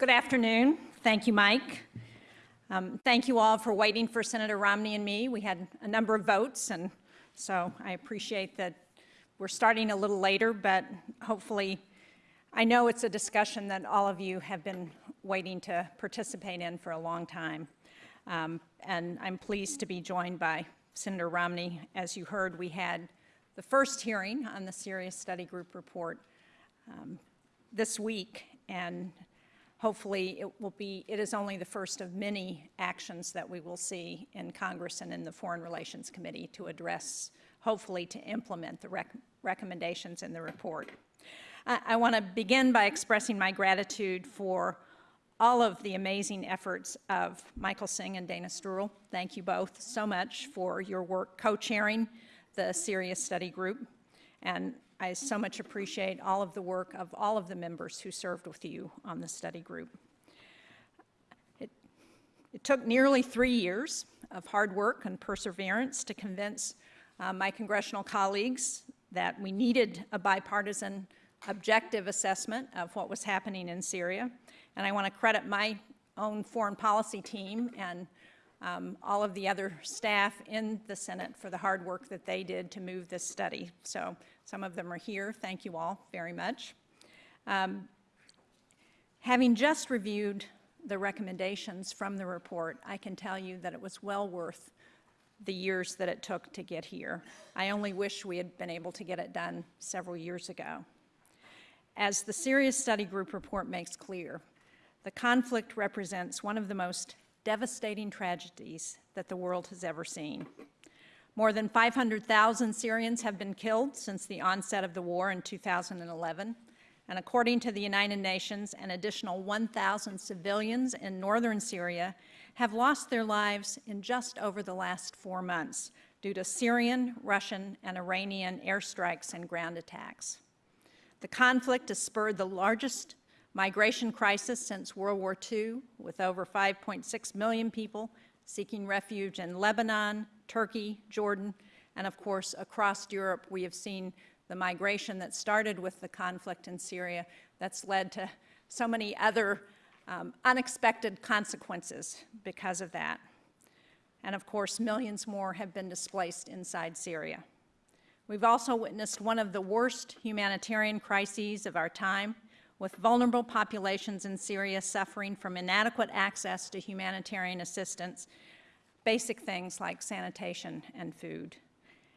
Good afternoon. Thank you, Mike. Um, thank you all for waiting for Senator Romney and me. We had a number of votes, and so I appreciate that we're starting a little later, but hopefully, I know it's a discussion that all of you have been waiting to participate in for a long time. Um, and I'm pleased to be joined by Senator Romney. As you heard, we had the first hearing on the Syria Study Group report um, this week, and hopefully it will be, it is only the first of many actions that we will see in Congress and in the Foreign Relations Committee to address, hopefully to implement the rec recommendations in the report. I, I want to begin by expressing my gratitude for all of the amazing efforts of Michael Singh and Dana Stroul. Thank you both so much for your work co-chairing the Syria Study Group. And I so much appreciate all of the work of all of the members who served with you on the study group. It, it took nearly three years of hard work and perseverance to convince uh, my congressional colleagues that we needed a bipartisan objective assessment of what was happening in Syria. And I want to credit my own foreign policy team and um, all of the other staff in the Senate for the hard work that they did to move this study. So some of them are here. Thank you all very much. Um, having just reviewed the recommendations from the report, I can tell you that it was well worth the years that it took to get here. I only wish we had been able to get it done several years ago. As the Syria Study Group report makes clear, the conflict represents one of the most devastating tragedies that the world has ever seen. More than 500,000 Syrians have been killed since the onset of the war in 2011. And according to the United Nations, an additional 1,000 civilians in northern Syria have lost their lives in just over the last four months due to Syrian, Russian, and Iranian airstrikes and ground attacks. The conflict has spurred the largest migration crisis since World War II, with over 5.6 million people seeking refuge in Lebanon, Turkey, Jordan, and of course across Europe we have seen the migration that started with the conflict in Syria that's led to so many other um, unexpected consequences because of that. And of course, millions more have been displaced inside Syria. We've also witnessed one of the worst humanitarian crises of our time, with vulnerable populations in Syria suffering from inadequate access to humanitarian assistance basic things like sanitation and food.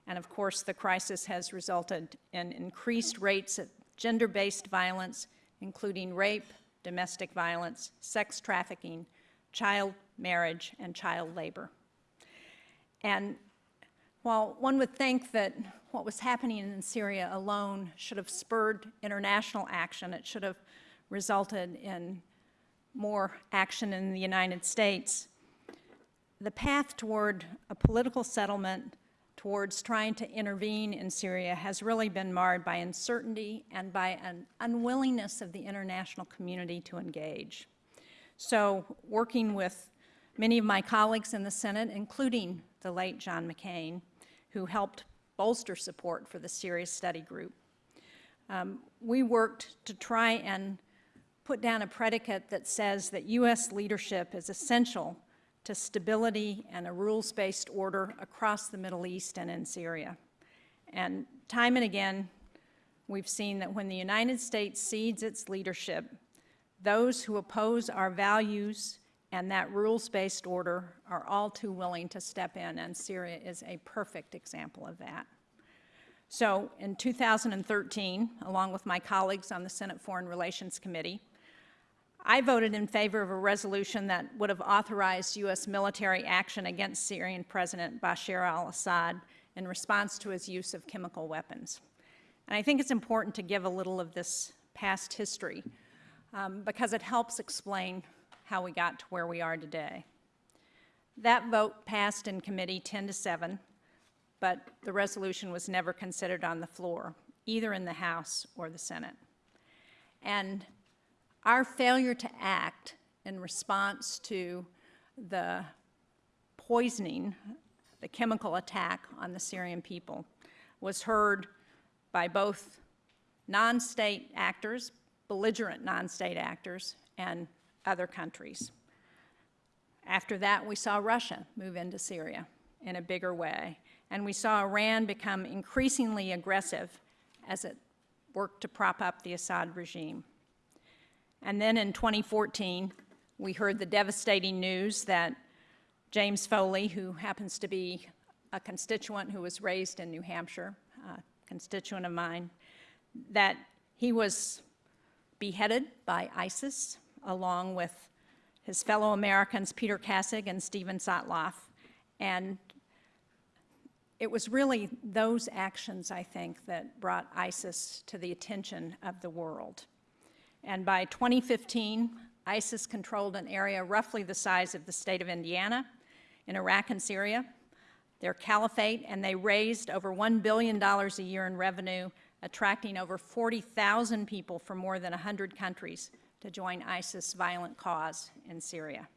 And of course, the crisis has resulted in increased rates of gender-based violence, including rape, domestic violence, sex trafficking, child marriage, and child labor. And while one would think that what was happening in Syria alone should have spurred international action, it should have resulted in more action in the United States, the path toward a political settlement towards trying to intervene in Syria has really been marred by uncertainty and by an unwillingness of the international community to engage. So working with many of my colleagues in the Senate, including the late John McCain, who helped bolster support for the Syria Study Group, um, we worked to try and put down a predicate that says that U.S. leadership is essential to stability and a rules-based order across the Middle East and in Syria. And time and again, we've seen that when the United States cedes its leadership, those who oppose our values and that rules-based order are all too willing to step in, and Syria is a perfect example of that. So in 2013, along with my colleagues on the Senate Foreign Relations Committee, I voted in favor of a resolution that would have authorized U.S. military action against Syrian President Bashar al-Assad in response to his use of chemical weapons. And I think it's important to give a little of this past history um, because it helps explain how we got to where we are today. That vote passed in committee 10 to 7, but the resolution was never considered on the floor, either in the House or the Senate. And our failure to act in response to the poisoning, the chemical attack on the Syrian people was heard by both non-state actors, belligerent non-state actors, and other countries. After that, we saw Russia move into Syria in a bigger way, and we saw Iran become increasingly aggressive as it worked to prop up the Assad regime. And then in 2014, we heard the devastating news that James Foley, who happens to be a constituent who was raised in New Hampshire, a constituent of mine, that he was beheaded by ISIS along with his fellow Americans Peter Kassig and Steven Sotloff. And it was really those actions, I think, that brought ISIS to the attention of the world. And by 2015, ISIS controlled an area roughly the size of the state of Indiana in Iraq and Syria. Their caliphate, and they raised over $1 billion a year in revenue, attracting over 40,000 people from more than 100 countries to join ISIS' violent cause in Syria.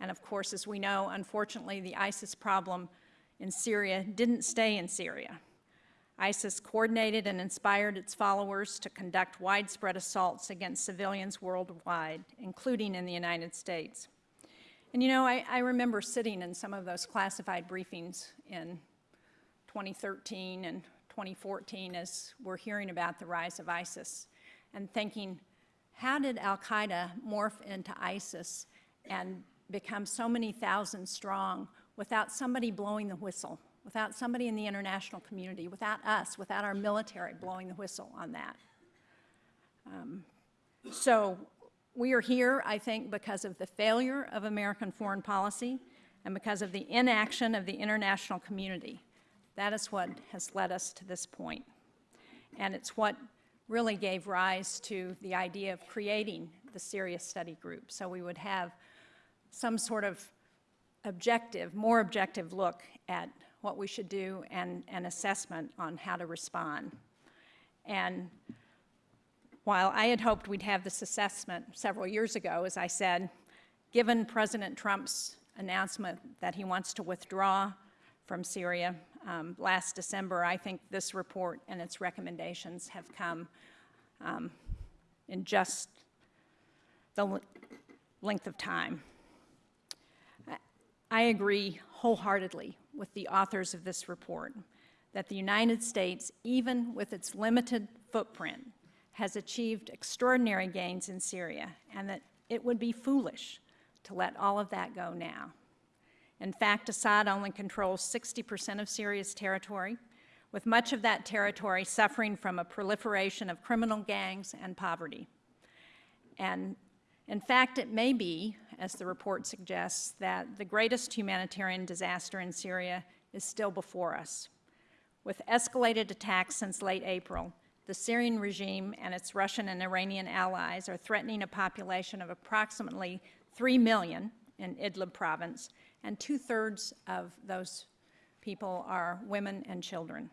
And of course, as we know, unfortunately, the ISIS problem in Syria didn't stay in Syria. ISIS coordinated and inspired its followers to conduct widespread assaults against civilians worldwide, including in the United States. And you know, I, I, remember sitting in some of those classified briefings in 2013 and 2014 as we're hearing about the rise of ISIS and thinking, how did al-Qaeda morph into ISIS and become so many thousand strong without somebody blowing the whistle, without somebody in the international community, without us, without our military blowing the whistle on that. Um, so we are here, I think, because of the failure of American foreign policy and because of the inaction of the international community. That is what has led us to this point. And it's what really gave rise to the idea of creating the Syria Study Group. So we would have some sort of objective, more objective look at what we should do and an assessment on how to respond. And while I had hoped we'd have this assessment several years ago, as I said, given President Trump's announcement that he wants to withdraw from Syria um, last December, I think this report and its recommendations have come um, in just the length of time. I agree wholeheartedly with the authors of this report that the United States, even with its limited footprint, has achieved extraordinary gains in Syria and that it would be foolish to let all of that go now. In fact, Assad only controls 60% of Syria's territory, with much of that territory suffering from a proliferation of criminal gangs and poverty. And in fact, it may be, as the report suggests, that the greatest humanitarian disaster in Syria is still before us. With escalated attacks since late April, the Syrian regime and its Russian and Iranian allies are threatening a population of approximately 3 million in Idlib province, and two-thirds of those people are women and children.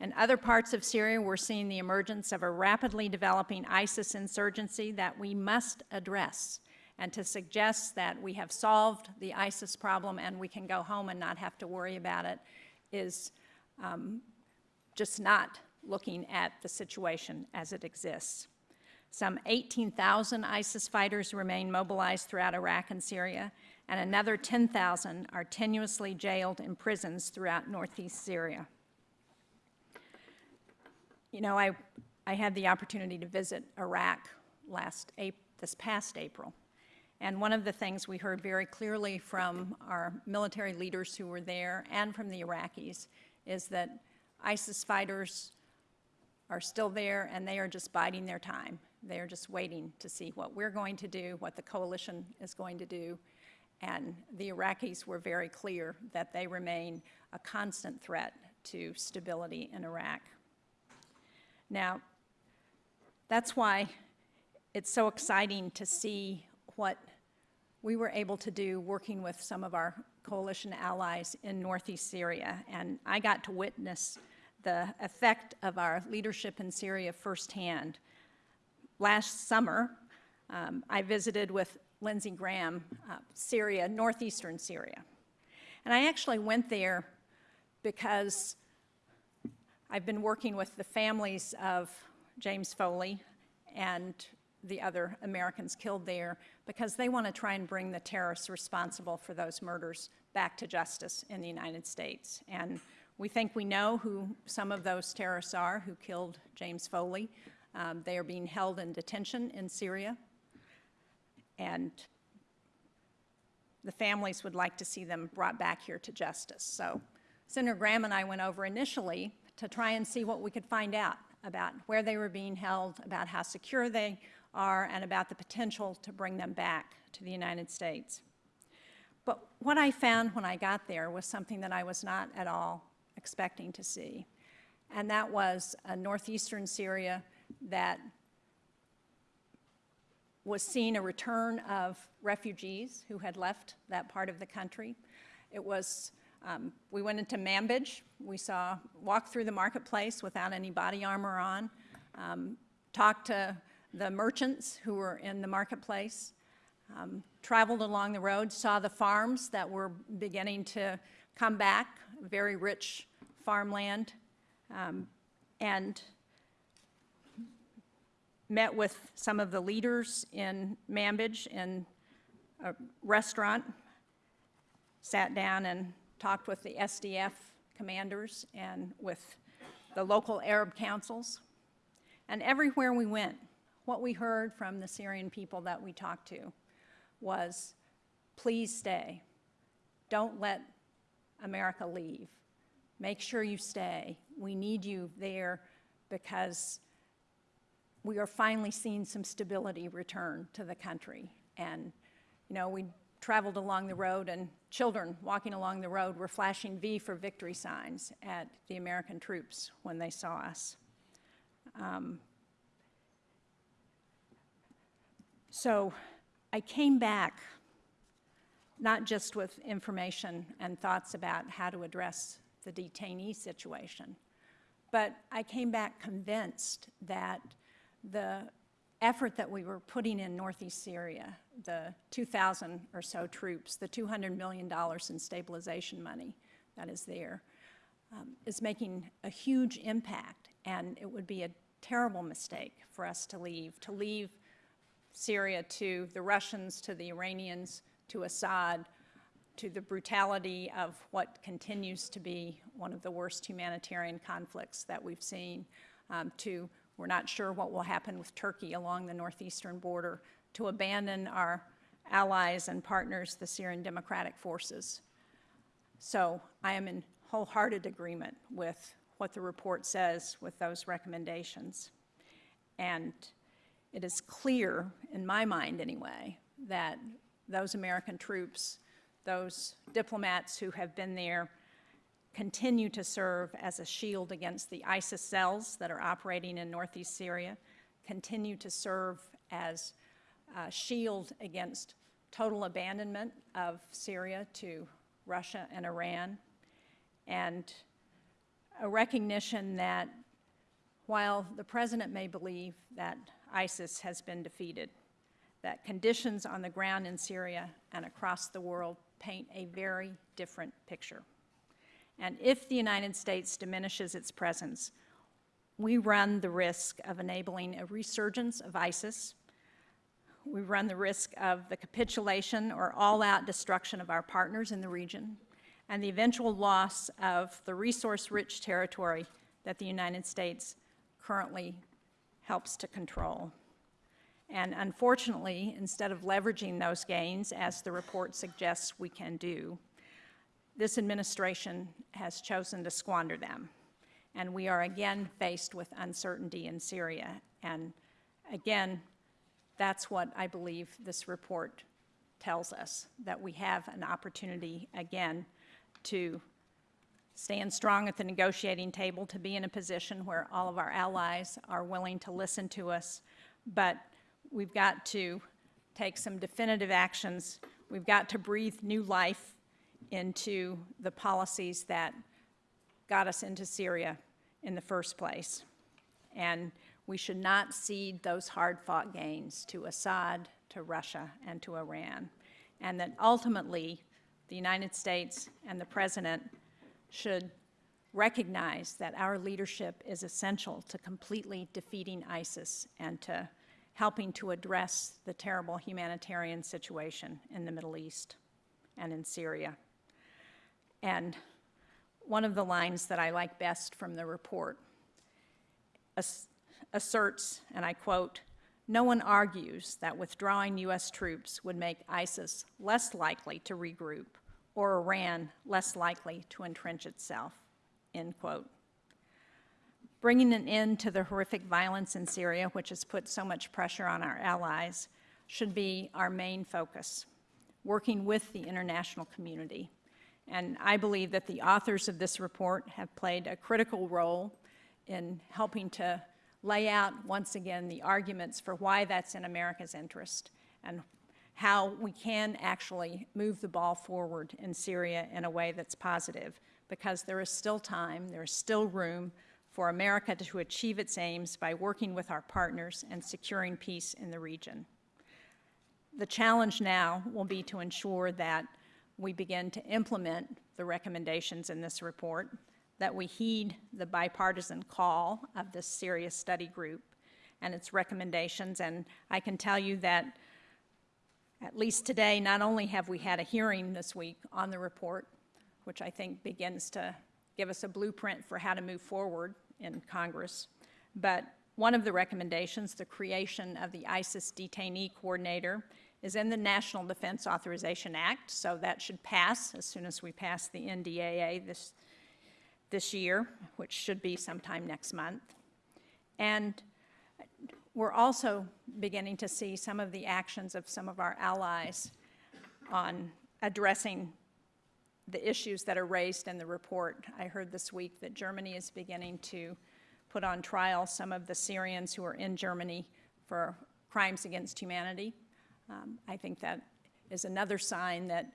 In other parts of Syria, we're seeing the emergence of a rapidly developing ISIS insurgency that we must address. And to suggest that we have solved the ISIS problem and we can go home and not have to worry about it is um, just not looking at the situation as it exists. Some 18,000 ISIS fighters remain mobilized throughout Iraq and Syria, and another 10,000 are tenuously jailed in prisons throughout northeast Syria. You know, I, I had the opportunity to visit Iraq last this past April. And one of the things we heard very clearly from our military leaders who were there and from the Iraqis is that ISIS fighters are still there and they are just biding their time. They are just waiting to see what we're going to do, what the coalition is going to do. And the Iraqis were very clear that they remain a constant threat to stability in Iraq. Now, that's why it's so exciting to see what we were able to do working with some of our coalition allies in northeast Syria. And I got to witness the effect of our leadership in Syria firsthand. Last summer, um, I visited with Lindsey Graham, uh, Syria, northeastern Syria. And I actually went there because I've been working with the families of James Foley and the other Americans killed there because they want to try and bring the terrorists responsible for those murders back to justice in the United States. And we think we know who some of those terrorists are who killed James Foley. Um, they are being held in detention in Syria. And the families would like to see them brought back here to justice. So Senator Graham and I went over initially to try and see what we could find out about where they were being held, about how secure they are, and about the potential to bring them back to the United States. But what I found when I got there was something that I was not at all expecting to see, and that was a northeastern Syria that was seeing a return of refugees who had left that part of the country. It was, um, we went into Manbij. We saw, walked through the marketplace without any body armor on, um, talked to the merchants who were in the marketplace, um, traveled along the road, saw the farms that were beginning to come back, very rich farmland, um, and met with some of the leaders in Manbij in a restaurant, sat down and talked with the SDF commanders and with the local Arab councils. And everywhere we went, what we heard from the Syrian people that we talked to was, please stay. Don't let America leave. Make sure you stay. We need you there because we are finally seeing some stability return to the country. And, you know, we traveled along the road and children walking along the road were flashing V for victory signs at the American troops when they saw us. Um, so I came back not just with information and thoughts about how to address the detainee situation, but I came back convinced that the effort that we were putting in northeast Syria, the 2,000 or so troops, the $200 million in stabilization money that is there, um, is making a huge impact. And it would be a terrible mistake for us to leave, to leave Syria to the Russians, to the Iranians, to Assad, to the brutality of what continues to be one of the worst humanitarian conflicts that we've seen, um, to we're not sure what will happen with Turkey along the northeastern border, to abandon our allies and partners, the Syrian Democratic Forces. So I am in wholehearted agreement with what the report says with those recommendations. And it is clear, in my mind anyway, that those American troops, those diplomats who have been there, continue to serve as a shield against the ISIS cells that are operating in northeast Syria, continue to serve as a shield against total abandonment of Syria to Russia and Iran, and a recognition that while the president may believe that ISIS has been defeated, that conditions on the ground in Syria and across the world paint a very different picture. And if the United States diminishes its presence, we run the risk of enabling a resurgence of ISIS. We run the risk of the capitulation or all-out destruction of our partners in the region and the eventual loss of the resource-rich territory that the United States currently helps to control. And unfortunately, instead of leveraging those gains, as the report suggests we can do, this administration has chosen to squander them. And we are again faced with uncertainty in Syria. And again, that's what I believe this report tells us, that we have an opportunity again to stand strong at the negotiating table, to be in a position where all of our allies are willing to listen to us, but we've got to take some definitive actions. We've got to breathe new life into the policies that got us into Syria in the first place. And we should not cede those hard-fought gains to Assad, to Russia, and to Iran. And that ultimately, the United States and the President should recognize that our leadership is essential to completely defeating ISIS and to helping to address the terrible humanitarian situation in the Middle East and in Syria. And one of the lines that I like best from the report ass- asserts, and I quote, "No one argues that withdrawing U.S. troops would make ISIS less likely to regroup or Iran less likely to entrench itself," end quote. Bringing an end to the horrific violence in Syria, which has put so much pressure on our allies, should be our main focus, working with the international community. And I believe that the authors of this report have played a critical role in helping to lay out once again the arguments for why that's in America's interest and how we can actually move the ball forward in Syria in a way that's positive because there is still time, there is still room for America to achieve its aims by working with our partners and securing peace in the region. The challenge now will be to ensure that we begin to implement the recommendations in this report, that we heed the bipartisan call of this Syria study group and its recommendations. And I can tell you that at least today, not only have we had a hearing this week on the report, which I think begins to give us a blueprint for how to move forward in Congress. But one of the recommendations, the creation of the ISIS detainee coordinator, is in the National Defense Authorization Act, so that should pass as soon as we pass the NDAA this, this year, which should be sometime next month. And we're also beginning to see some of the actions of some of our allies on addressing the issues that are raised in the report. I heard this week that Germany is beginning to put on trial some of the Syrians who are in Germany for crimes against humanity. Um, I think that is another sign that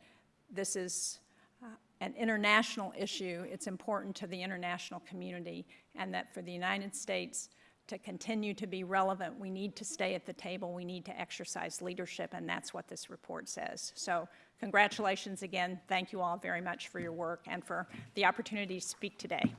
this is uh, an international issue. It's important to the international community, and that for the United States to continue to be relevant, we need to stay at the table. We need to exercise leadership, and that's what this report says. So congratulations again. Thank you all very much for your work and for the opportunity to speak today.